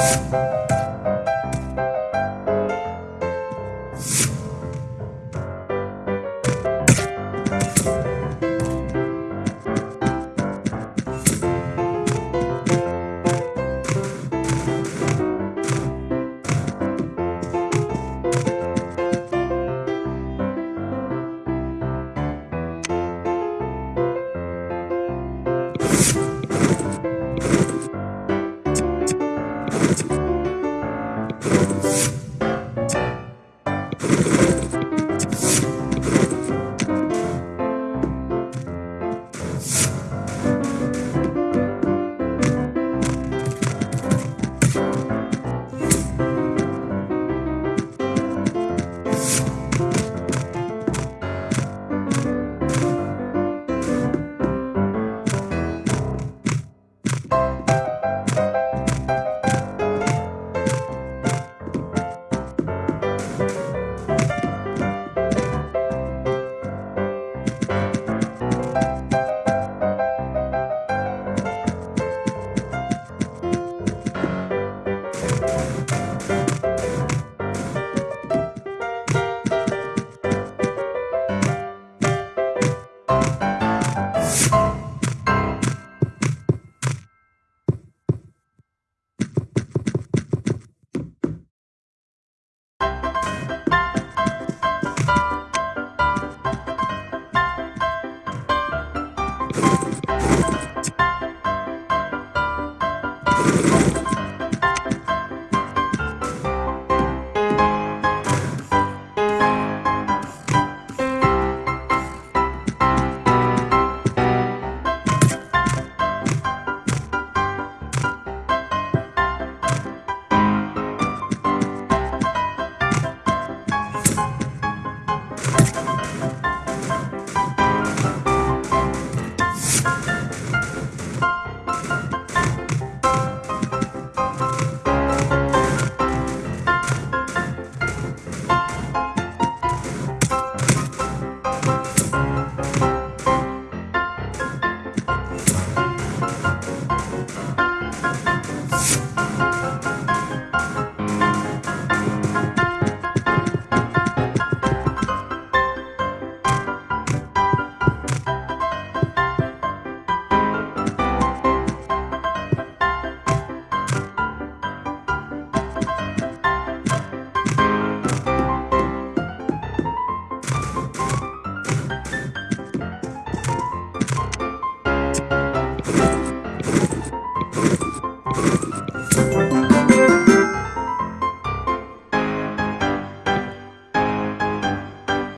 you you.